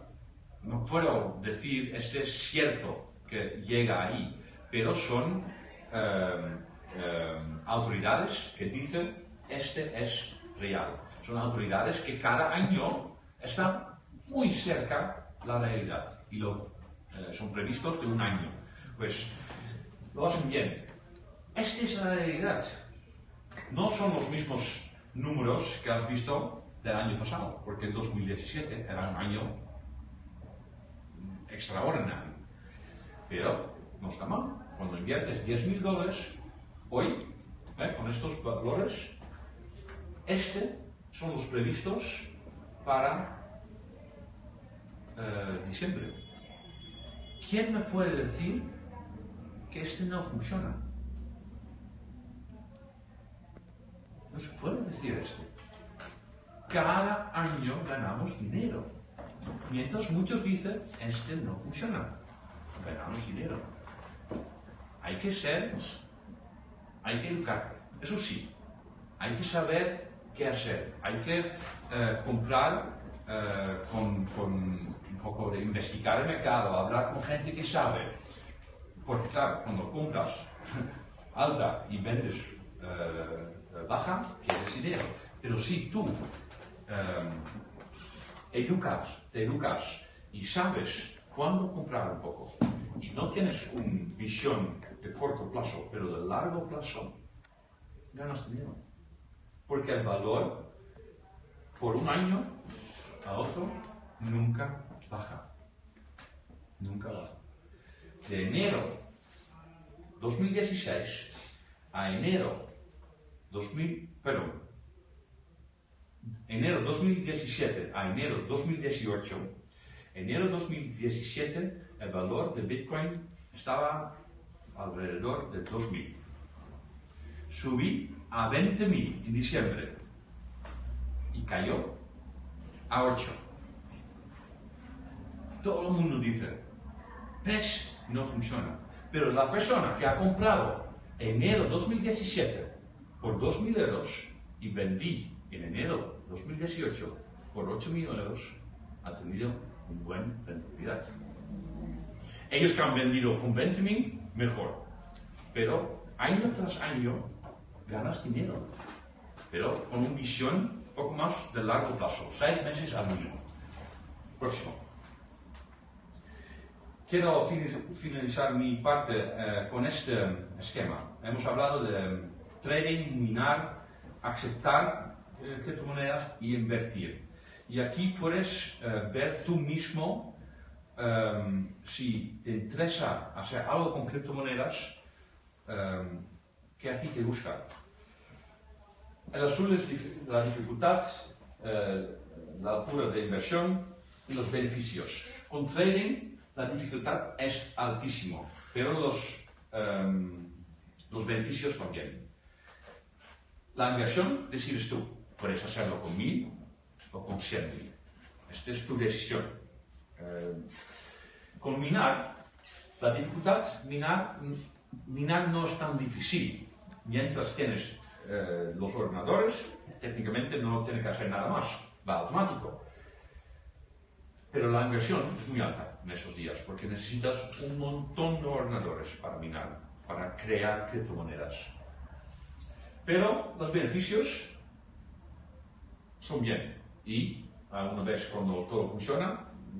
No puedo decir, este es cierto que llega ahí, pero son eh, eh, autoridades que dicen, este es real. Son autoridades que cada año están muy cerca la realidad y lo, eh, son previstos de un año. Pues lo hacen bien. Esta es la realidad. No son los mismos números que has visto del año pasado, porque el 2017 era un año extraordinario. Pero no está mal. Cuando inviertes 10.000 dólares, hoy, ¿eh? con estos valores, este son los previstos para eh, diciembre. ¿Quién me puede decir que este no funciona? No se puede decir esto. Cada año ganamos dinero. Mientras muchos dicen, este no funciona. Ganamos dinero. Hay que ser, hay que educarte. Eso sí, hay que saber qué hacer. Hay que eh, comprar eh, con, con un poco de investigar el mercado, hablar con gente que sabe. Porque claro, cuando compras alta y vendes eh, baja, quieres dinero. Pero si tú eh, educas, te educas y sabes cuándo comprar un poco y no tienes una visión de corto plazo, pero de largo plazo, ganas dinero. Porque el valor por un año a otro nunca baja. Nunca baja. De enero 2016 a enero 2000, perdón, enero 2017 a enero 2018, enero 2017 el valor de Bitcoin estaba alrededor de 2.000. Subí a 20.000 en diciembre y cayó a 8. Todo el mundo dice, PES no funciona. Pero la persona que ha comprado enero 2017 por 2.000 euros y vendí en enero 2018 por 8.000 euros, ha tenido un buen rentabilidad. Ellos que han vendido con 20.000, mejor. Pero año tras año ganas dinero. Pero con una visión poco más de largo plazo, seis meses al mínimo. Próximo. Quiero finalizar mi parte eh, con este esquema. Hemos hablado de trading, minar, aceptar eh, criptomonedas y invertir. Y aquí puedes eh, ver tú mismo em, si te interesa hacer algo con criptomonedas em, que a ti te gusta. El azul es dif- la dificultad, eh, la altura de inversión y los beneficios. Con trading la dificultad es altísimo, pero los, em, los beneficios también. La inversión decides tú. Puedes hacerlo con mil o con cien mil. Esta es tu decisión. Eh, con minar, la dificultad, minar, minar no es tan difícil. Mientras tienes eh, los ordenadores, técnicamente no tienes que hacer nada más, va automático. Pero la inversión es muy alta en esos días porque necesitas un montón de ordenadores para minar, para crear criptomonedas. Pero los beneficios son bien y alguna vez cuando todo funciona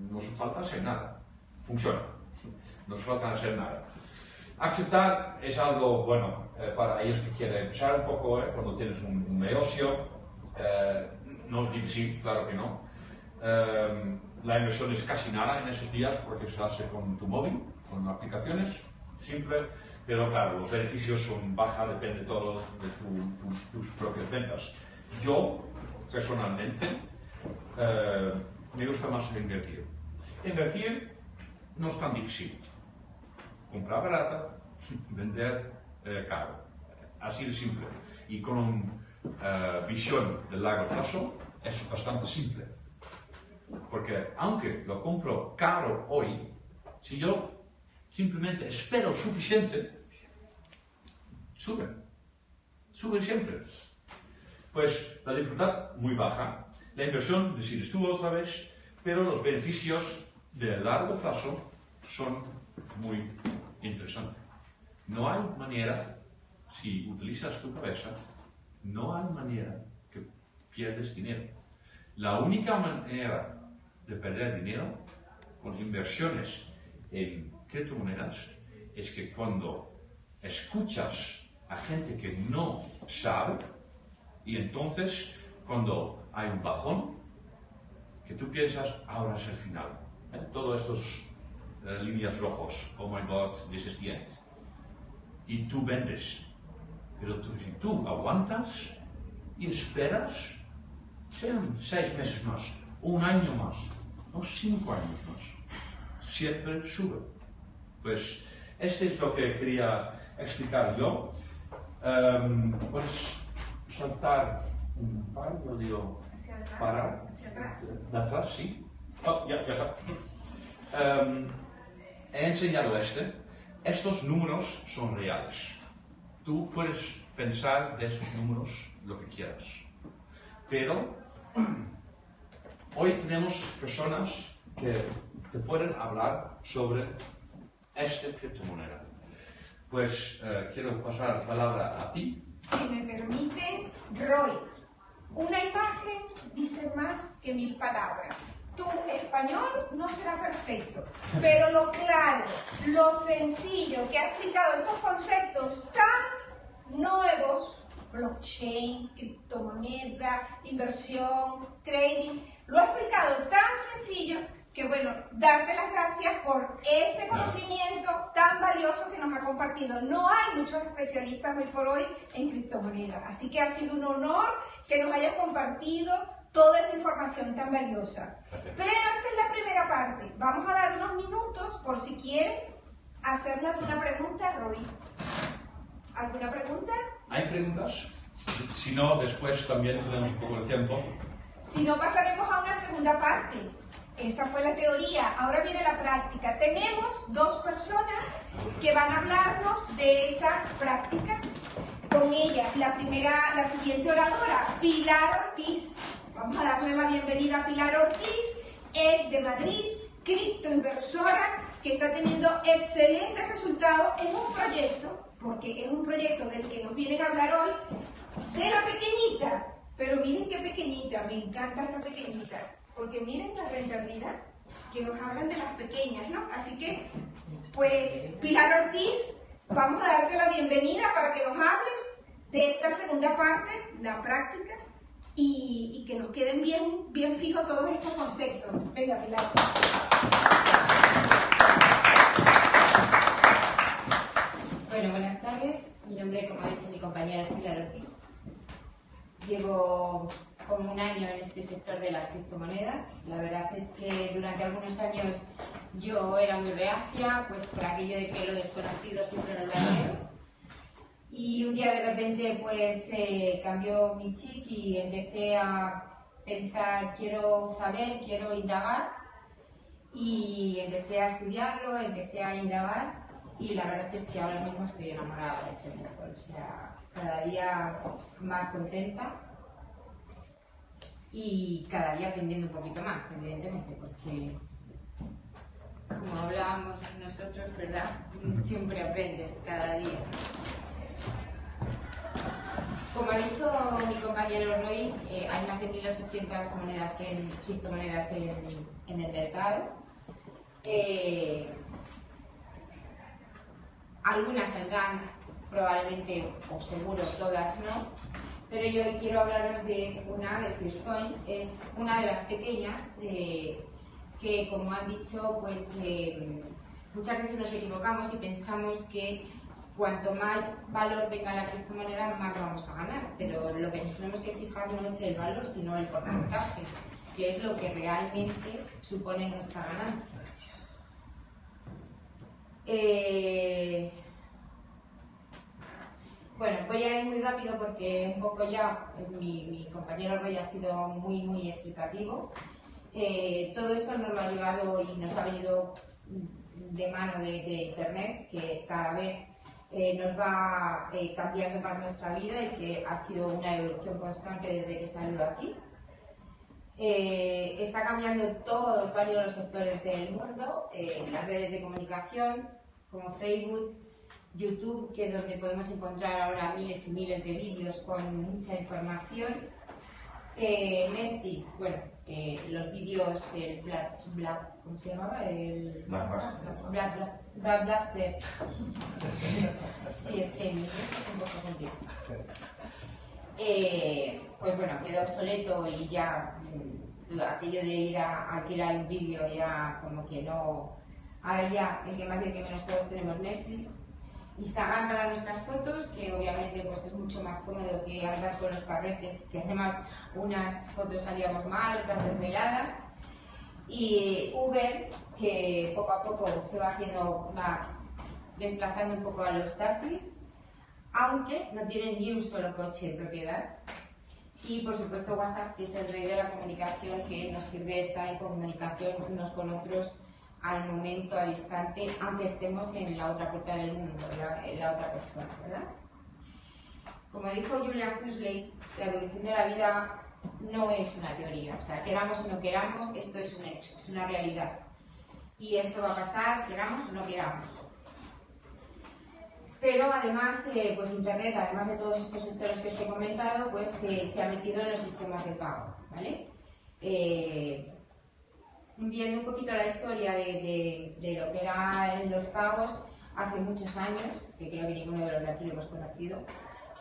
no hace falta hacer nada. Funciona. No hace falta hacer nada. Aceptar es algo bueno eh, para ellos que quieren empezar un poco eh, cuando tienes un, un negocio. eh, no es difícil, claro que no. Eh, la inversión es casi nada en esos días porque se hace con tu móvil, con aplicaciones, simple. Pero claro, los beneficios son baja, depende todo de tus propias ventas. Yo, personalmente, eh, me gusta más invertir. Invertir no es tan difícil. Comprar barata, vender eh, caro. Así de simple. Y con una eh, visión de largo plazo es bastante simple. Porque aunque lo compro caro hoy, si yo simplemente espero suficiente, sube. Sube siempre. Pues la dificultad muy baja, la inversión decides tú otra vez, pero los beneficios de largo plazo son muy interesantes. No hay manera, si utilizas tu cabeza, no hay manera que pierdes dinero. La única manera de perder dinero con inversiones en criptomonedas es que cuando escuchas a gente que no sabe y entonces cuando hay un bajón, que tú piensas, ahora es el final. ¿Eh? Todos estos eh, líneas rojos, oh my god, this is the end. Y tú vendes. Pero tú, si tú aguantas y esperas, sean seis meses más, un año más, no cinco años más, siempre sube. Pues este es lo que quería explicar yo. Um, puedes saltar un par, yo digo, para. Hacia atrás. De atrás, sí. Oh, ya, ya está. Um, he enseñado este. Estos números son reales. Tú puedes pensar de esos números lo que quieras. Pero hoy tenemos personas que te pueden hablar sobre esta criptomoneda. Pues eh, quiero pasar la palabra a ti. Si me permite, Roy, una imagen dice más que mil palabras. Tu español no será perfecto, pero lo claro, lo sencillo que ha explicado estos conceptos tan nuevos, blockchain, criptomoneda, inversión, trading, lo ha explicado tan sencillo que bueno, darte las gracias por ese conocimiento tan valioso que nos ha compartido. No hay muchos especialistas hoy por hoy en criptomonedas, así que ha sido un honor que nos hayas compartido toda esa información tan valiosa. Pero esta es la primera parte. Vamos a dar unos minutos por si quieren hacerle alguna pregunta, Roy. ¿Alguna pregunta? ¿Hay preguntas? Si no, después también tenemos un poco de tiempo. Si no, pasaremos a una segunda parte. Esa fue la teoría. Ahora viene la práctica. Tenemos dos personas que van a hablarnos de esa práctica. Con ella, la primera, la siguiente oradora, Pilar Ortiz. Vamos a darle la bienvenida a Pilar Ortiz. Es de Madrid, criptoinversora, que está teniendo excelentes resultados en un proyecto, porque es un proyecto del que nos vienen a hablar hoy, de la pequeñita. Pero miren qué pequeñita, me encanta esta pequeñita porque miren la rentabilidad que nos hablan de las pequeñas, ¿no? Así que, pues, Pilar Ortiz, vamos a darte la bienvenida para que nos hables de esta segunda parte, la práctica, y, que nos queden bien, bien fijos todos estos conceptos. Venga, Pilar. Bueno, buenas tardes. Mi nombre, como ha dicho mi compañera, es Pilar Ortiz. Llevo como un año en este sector de las criptomonedas. La verdad es que durante algunos años yo era muy reacia, pues por aquello de que lo desconocido siempre no lo miedo. Y un día de repente pues eh, cambió mi chic y empecé a pensar, quiero saber, quiero indagar. Y empecé a estudiarlo, empecé a indagar y la verdad es que ahora mismo estoy enamorada de este sector. O sea, cada día más contenta y cada día aprendiendo un poquito más, evidentemente, porque como hablábamos nosotros, ¿verdad? Siempre aprendes cada día. Como ha dicho mi compañero Roy, eh, hay más de 1.800 monedas en, criptomonedas en, en el mercado. Eh, algunas saldrán probablemente, o seguro todas no, pero yo quiero hablaros de una de Firstcoin, es una de las pequeñas eh, que, como han dicho, pues eh, muchas veces nos equivocamos y pensamos que cuanto más valor venga la criptomoneda, más vamos a ganar. Pero lo que nos tenemos que fijar no es el valor, sino el porcentaje, que es lo que realmente supone nuestra ganancia. Eh, bueno, voy a ir muy rápido porque un poco ya mi, compañero Roy ha sido muy, muy explicativo. Eh, todo esto nos lo ha llevado y nos ha venido de mano de, Internet, que cada vez eh, nos va eh, cambiando más nuestra vida y que ha sido una evolución constante desde que salió aquí. está cambiando todos varios los sectores del mundo, las redes de comunicación como Facebook, YouTube, que es donde podemos encontrar ahora miles y miles de vídeos con mucha información. Eh, Netflix, bueno, eh, los vídeos, el Black, Black, ¿cómo se llamaba? El Black Black, Black, Black. Sí, es que en inglés es un poco sentido. Eh, pues bueno, quedó obsoleto y ya mm, aquello de ir a alquilar un vídeo ya como que no... Ahora ya, el que más y el que menos todos tenemos Netflix, Instagram para nuestras fotos, que obviamente pues, es mucho más cómodo que andar con los carretes, que además unas fotos salíamos mal, otras desveladas. Y Uber, que poco a poco se va haciendo, va desplazando un poco a los taxis, aunque no tienen ni un solo coche en propiedad. Y por supuesto WhatsApp, que es el rey de la comunicación, que nos sirve estar en comunicación unos con otros al momento, al instante, aunque estemos en la otra puerta del mundo, en la otra persona, ¿verdad? Como dijo Julian Huxley, la evolución de la vida no es una teoría, o sea, queramos o no queramos, esto es un hecho, es una realidad. Y esto va a pasar, queramos o no queramos. Pero además, eh, pues Internet, además de todos estos sectores que os he comentado, pues eh, se ha metido en los sistemas de pago, ¿vale? Eh, viendo un poquito la historia de, lo que eran los pagos hace muchos años, que creo que ninguno de los de aquí lo hemos conocido,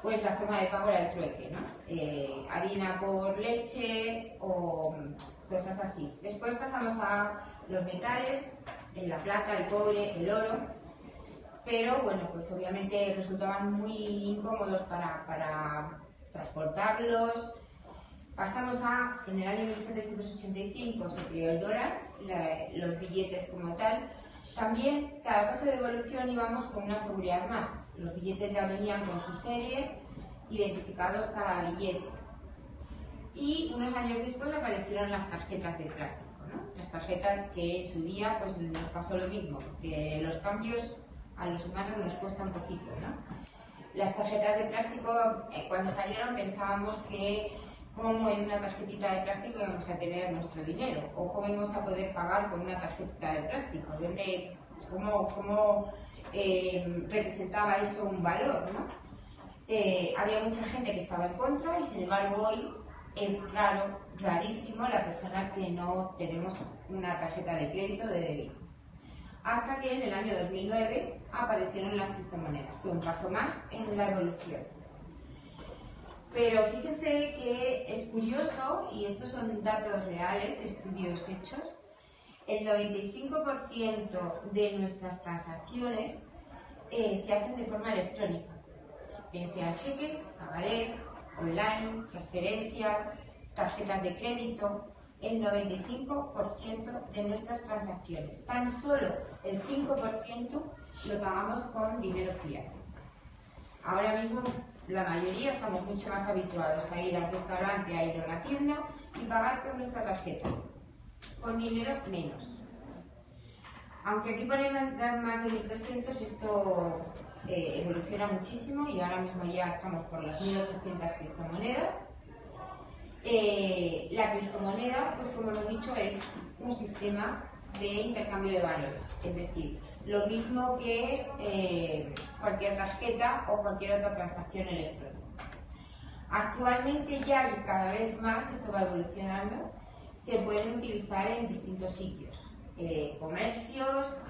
pues la forma de pago era el trueque, ¿no? Eh, harina por leche o cosas así. Después pasamos a los metales, la plata, el cobre, el oro, pero bueno, pues obviamente resultaban muy incómodos para, para transportarlos, Pasamos a, en el año 1785 se creó el dólar, los billetes como tal. También, cada paso de evolución íbamos con una seguridad más. Los billetes ya venían con su serie, identificados cada billete. Y unos años después aparecieron las tarjetas de plástico. Las tarjetas que en su día pues, nos pasó lo mismo, que los cambios a los humanos nos cuesta un poquito. Las tarjetas de plástico, eh, cuando salieron pensábamos que cómo en una tarjetita de plástico vamos a tener nuestro dinero o cómo vamos a poder pagar con una tarjetita de plástico, cómo, cómo eh, representaba eso un valor. ¿no? Eh, había mucha gente que estaba en contra y sin embargo hoy es raro, rarísimo la persona que no tenemos una tarjeta de crédito o de débito. Hasta que en el año 2009 aparecieron las criptomonedas. Fue un paso más en la evolución. Pero fíjense que es curioso, y estos son datos reales de estudios hechos, el 95% de nuestras transacciones eh, se hacen de forma electrónica, bien sean cheques, pagarés, online, transferencias, tarjetas de crédito, el 95% de nuestras transacciones. Tan solo el 5% lo pagamos con dinero fiat. Ahora mismo la mayoría estamos mucho más habituados a ir al restaurante, a ir a una tienda y pagar con nuestra tarjeta. Con dinero menos. Aunque aquí ponemos dar más de 1.300, esto eh, evoluciona muchísimo y ahora mismo ya estamos por las 1.800 criptomonedas. Eh, la criptomoneda, pues como hemos dicho, es un sistema de intercambio de valores. Es decir, lo mismo que eh, cualquier tarjeta o cualquier otra transacción electrónica. Actualmente ya y cada vez más esto va evolucionando, se pueden utilizar en distintos sitios, eh, comercios,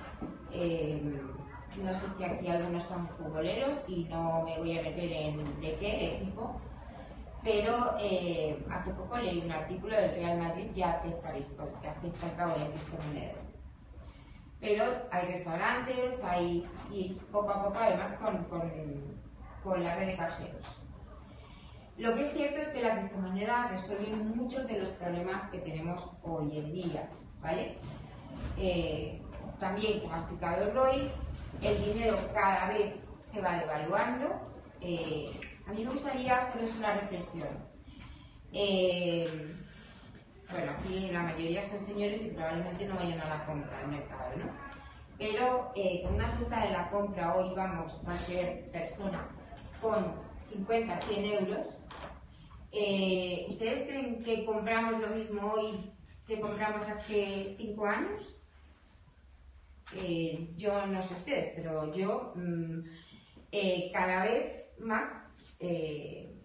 eh, no sé si aquí algunos son futboleros y no me voy a meter en de qué equipo, pero hace poco leí un artículo del Real Madrid ya acepta Bitcoin, que acepta el pago de criptomonedas. Pero hay restaurantes, hay, y poco a poco además con, con, la red de cajeros. Lo que es cierto es que la criptomoneda resuelve muchos de los problemas que tenemos hoy en día, ¿vale? Eh, también, como ha explicado Roy, el dinero cada vez se va devaluando. Eh, a mí me gustaría hacerles una reflexión. Eh, bueno, aquí la mayoría son señores y probablemente no vayan a la compra del mercado, ¿no? Pero eh, con una cesta de la compra hoy vamos cualquier persona con 50, 100 euros. Eh, ¿Ustedes creen que compramos lo mismo hoy que compramos hace 5 años? Eh, yo no sé ustedes, pero yo mm, cada vez más,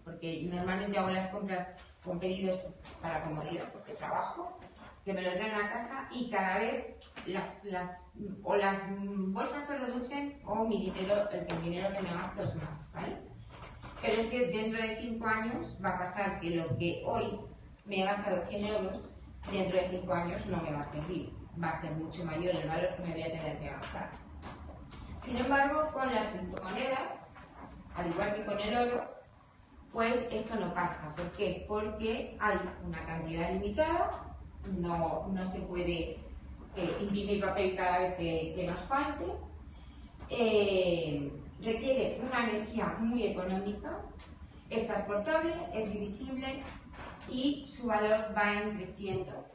porque normalmente hago las compras con pedidos para comodidad, porque trabajo, que me lo traen a casa y cada vez las, las, o las bolsas se reducen o mi dinero, el dinero que me gasto es más, ¿vale? Pero es que dentro de 5 años va a pasar que lo que hoy me he gastado 100 euros, dentro de 5 años no me va a servir. Va a ser mucho mayor el valor que me voy a tener que gastar. Sin embargo, con las criptomonedas, al igual que con el oro, pues esto no pasa. ¿Por qué? Porque hay una cantidad limitada, no, no se puede eh, imprimir papel cada vez que, nos falte, eh, requiere una energía muy económica, es transportable, es divisible y su valor va creciendo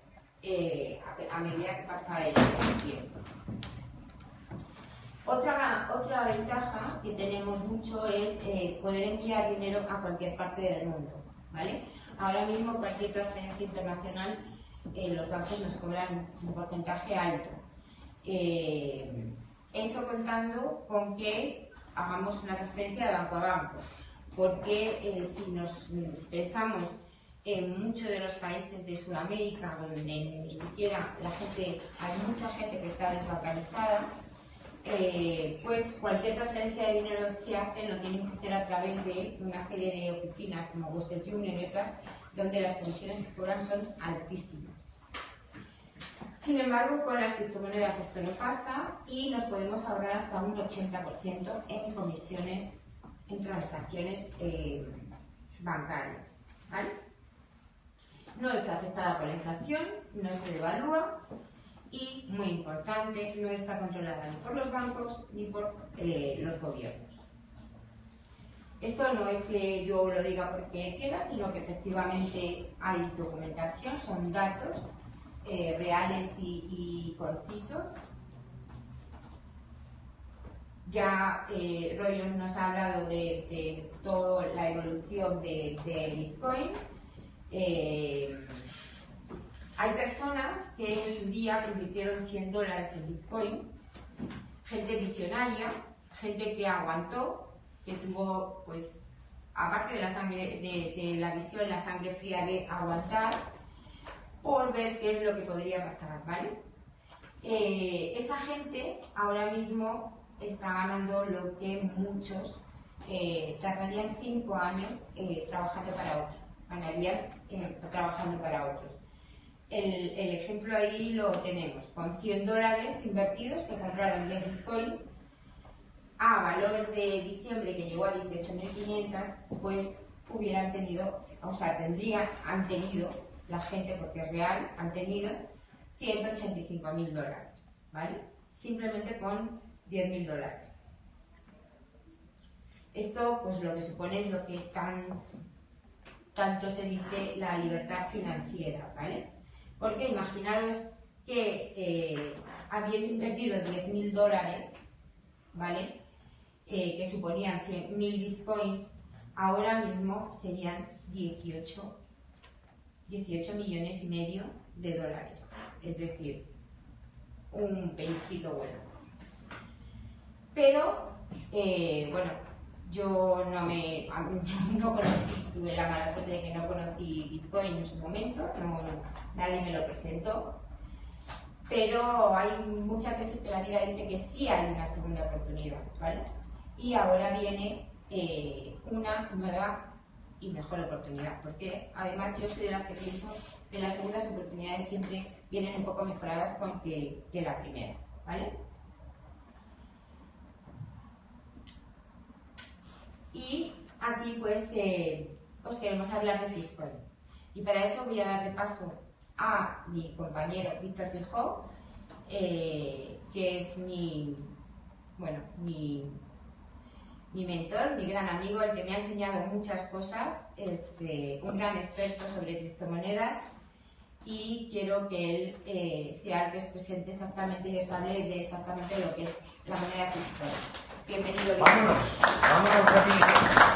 eh, a, medida que pasa el tiempo. Otra, otra ventaja que tenemos mucho es eh, poder enviar dinero a cualquier parte del mundo. ¿vale? Ahora mismo cualquier transferencia internacional eh, los bancos nos cobran un porcentaje alto. Eh, eso contando con que hagamos una transferencia de banco a banco, porque si nos pensamos en muchos de los países de Sudamérica, donde ni siquiera la gente, hay mucha gente que está desbancarizada, eh, pues cualquier transferencia de dinero que hacen lo tienen que hacer a través de una serie de oficinas como Western Union y otras, donde las comisiones que cobran son altísimas. Sin embargo, con las criptomonedas esto no pasa y nos podemos ahorrar hasta un 80% en comisiones, en transacciones eh, bancarias. No está afectada por la inflación, no se devalúa y, muy importante, no está controlada ni por los bancos ni por eh, los gobiernos. Esto no es que yo lo diga porque quiera, sino que efectivamente hay documentación, son datos eh, reales y, concisos. Ya eh, nos ha hablado de, toda la evolución de, Bitcoin. Eh, hay personas que en su día invirtieron 100 dólares en Bitcoin, gente visionaria, gente que aguantó, que tuvo, pues, aparte de la sangre, de, la visión, la sangre fría de aguantar, por ver qué es lo que podría pasar, ¿vale? Eh, esa gente ahora mismo está ganando lo que muchos eh, tardarían 5 años eh, trabajando para otros, ganarían trabajando para otros. El, ejemplo ahí lo tenemos, con 100 dólares invertidos que compraron de Bitcoin a valor de diciembre que llegó a 18.500, pues hubieran tenido, o sea, tendrían, han tenido, la gente, porque es real, han tenido 185.000 dólares, ¿vale? Simplemente con 10.000 dólares. Esto, pues lo que supone es lo que tan, tanto se dice la libertad financiera, ¿vale? Porque imaginaros que eh, habéis invertido 10.000 dólares, ¿vale? Eh, que suponían 100.000 bitcoins, ahora mismo serían 18, 18 millones y medio de dólares. Es decir, un pellizquito bueno. Pero, eh, bueno, yo no me no conocí, tuve la mala suerte de que no conocí Bitcoin en su momento, no, nadie me lo presentó. Pero hay muchas veces que la vida dice que sí hay una segunda oportunidad, ¿vale? Y ahora viene eh, una nueva y mejor oportunidad, porque además yo soy de las que pienso que las segundas oportunidades siempre vienen un poco mejoradas que, que la primera. ¿vale? Y aquí pues eh, os queremos hablar de Fiscoin. Y para eso voy a dar de paso a mi compañero Víctor Fijó, eh, que es mi, bueno, mi, mi mentor, mi gran amigo, el que me ha enseñado muchas cosas, es eh, un gran experto sobre criptomonedas y quiero que él sea el que os presente exactamente y les hable de exactamente lo que es la moneda Bitcoin. Bienvenido. Vámonos, vámonos, Katy.